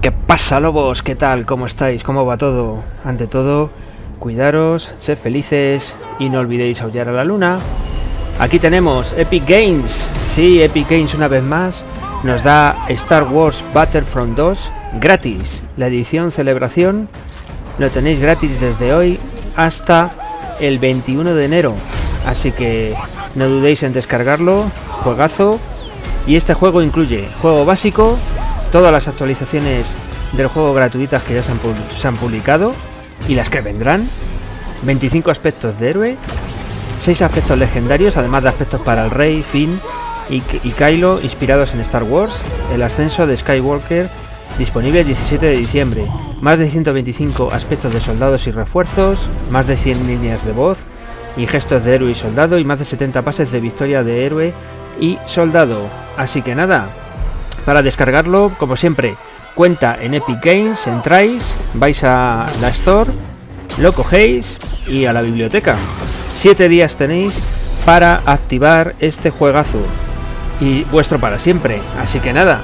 ¿Qué pasa, lobos? ¿Qué tal? ¿Cómo estáis? ¿Cómo va todo? Ante todo, cuidaros, sed felices y no olvidéis aullar a la luna. Aquí tenemos Epic Games. Sí, Epic Games una vez más nos da Star Wars Battlefront 2 gratis. La edición celebración lo tenéis gratis desde hoy hasta el 21 de enero. Así que no dudéis en descargarlo. Juegazo. Y este juego incluye juego básico, todas las actualizaciones del juego gratuitas que ya se han, publicado y las que vendrán, 25 aspectos de héroe, 6 aspectos legendarios, además de aspectos para el rey, Finn y, y Kylo inspirados en Star Wars, el ascenso de Skywalker disponible el 17 de diciembre, más de 125 aspectos de soldados y refuerzos, más de 100 líneas de voz y gestos de héroe y soldado y más de 70 pases de victoria de héroe y soldado. Así que nada, para descargarlo, como siempre, cuenta en Epic Games, entráis, vais a la Store, lo cogéis y a la biblioteca. Siete días tenéis para activar este juegazo y vuestro para siempre. Así que nada,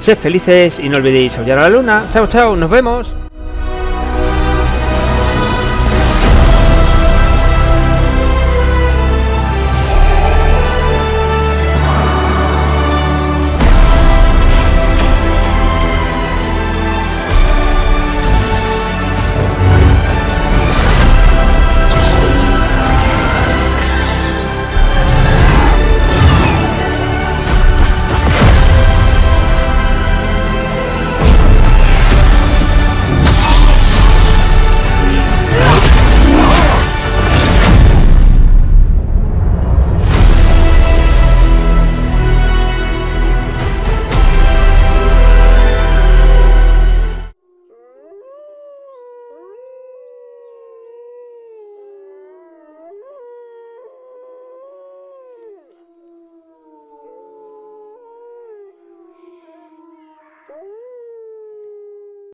sed felices y no olvidéis aullar a la luna. Chao, chao, nos vemos.